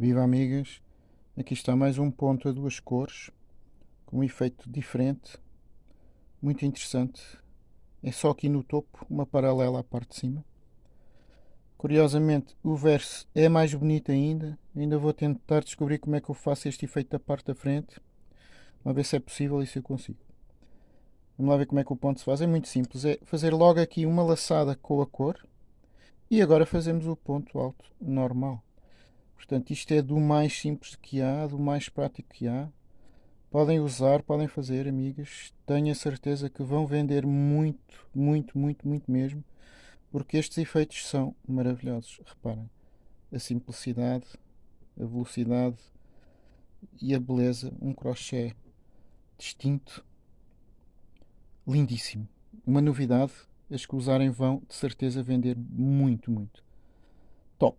Viva amigas! Aqui está mais um ponto a duas cores, com um efeito diferente, muito interessante. É só aqui no topo, uma paralela à parte de cima. Curiosamente, o verso é mais bonito ainda. Ainda vou tentar descobrir como é que eu faço este efeito da parte da frente. Vamos ver se é possível e se eu consigo. Vamos lá ver como é que o ponto se faz. É muito simples. É fazer logo aqui uma laçada com a cor. E agora fazemos o ponto alto normal. Portanto, isto é do mais simples que há, do mais prático que há. Podem usar, podem fazer, amigas. Tenho a certeza que vão vender muito, muito, muito, muito mesmo. Porque estes efeitos são maravilhosos. Reparem, a simplicidade, a velocidade e a beleza. Um crochê distinto, lindíssimo. Uma novidade. As que usarem vão de certeza vender muito, muito. Top!